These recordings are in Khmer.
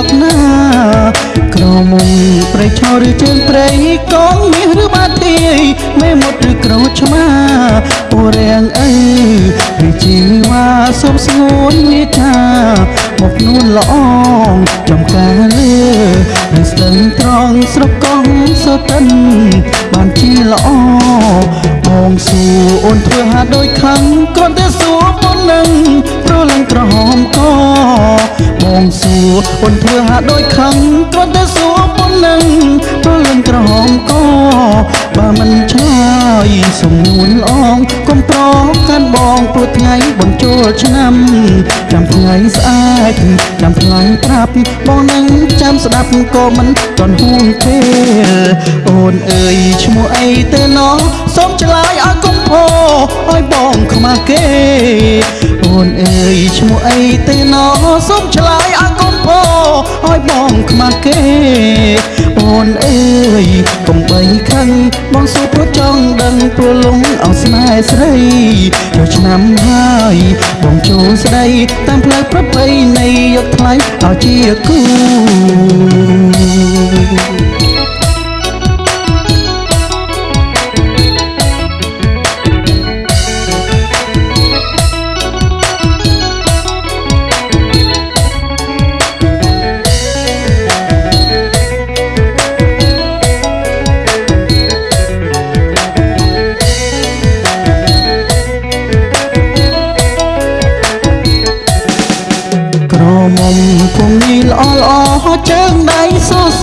រុកណាក្រមុំប្រៃឈរឬជើងព្រៃកងមាសឬបាទីមេមុតឬក្រូចឆ្មាអូរាំងអើវិជីវ៉ាសុំស្ងួនវាចាមកនួនល្អងចំការលើនឹងស្ទឹងត្រង់ស្រុកកងសតិនបានជាល្អបងសួរអូនធ្វើហាដូចខឹងគ្រាន់តែសួរប៉ុណ្ណឹង សួរអូនធ្វើហាដូចខឹងគ្រាន់តែសួរប៉ុណ្ណឹងព្រលឹងក្រហមកបើមិនឆ្លើយសំនួនល្អងកុំប្រកាន់បងព្រោះថ្ងៃបងចូលឆ្នាំចាំថ្ងៃស្អាតចាំថ្ងៃប្រាប់បងនឹងចាំស្ដាប់ក៏មិនតន់ហួងពេលអូនអើយឈ្មោះអីទៅណោះសូមឆ្លើយឲ្យកុំផោឲ្យបងខ្មាស់គេអូនអើយឈ្មោះអីទៅណោះសូមឆ្លើយ មាស់គេអូនអើយកុំបីខឹងបងសួរព្រោះចង់ដឹងព្រោះលងអោស្នេហ៍ស្រីចូលឆ្នាំហើយបងចូលស្ដីតាមផ្លូវប្រពៃណីយកថ្លៃឲ្យជាគូ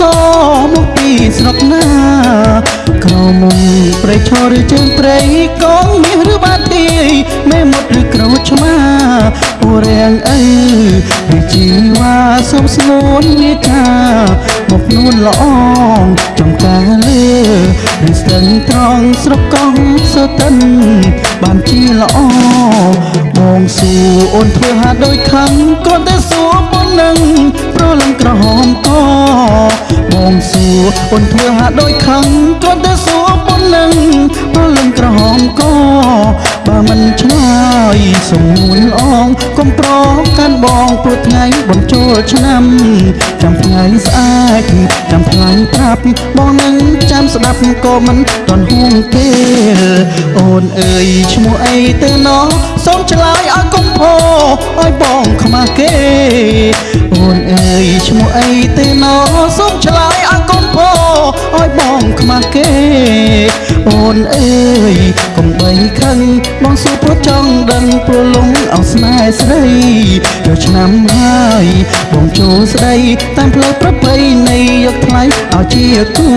សសមកពីស្រុកណា ក្រមុំព្រៃឈរឬជើងព្រៃកងមាសឬបាទីមេមុតឬក្រូចឆ្មាអូរាំងអើវិជីវ៉ាសុំស្ងួនវាចាមកនួនល្អងចំការលើនឹងស្ទឹងត្រង់ស្រុកកងសតិនបានជាល្អបងសួរអូនធ្វើហាដូចខឹងគ្រាន់តែសួរ ប៉ុណ្ណឹងប្រលឹងក្រហមកបងសួរអូនធ្វើហាដូចខឹងគ្រាន់តែសួរប៉ុណ្ណឹងប្រលឹងក្រហមកបើមិនឆ្លើយសំនួនល្អងកុំប្រកាន់បងព្រោះថ្ងៃបងចូលឆ្នាំចាំថ្ងៃស្អាតចាំថ្ងៃប្រាប់បងនឹងចាំស្ដាប់ក៏មិនតន់ហួងពេលអូនអើយឈ្មោះអីទៅណោះសូមឆ្លើយឲ្យកុំផោឲ្យបងខ្មាស់គេអូនអើយ ឈ្មោះអីទៅណោះសូមឆ្លើយឲ្យកុំផោឲ្យបងខ្មាស់គេអូនអើយកុំបីខឹងបងសួរព្រោះចង់ដឹងព្រោះលងអោស្នេហ៍ស្រីចូលឆ្នាំហើយបងចូលស្ដីតាមផ្លូវប្រពៃណីយកថ្លៃឲ្យជាគូ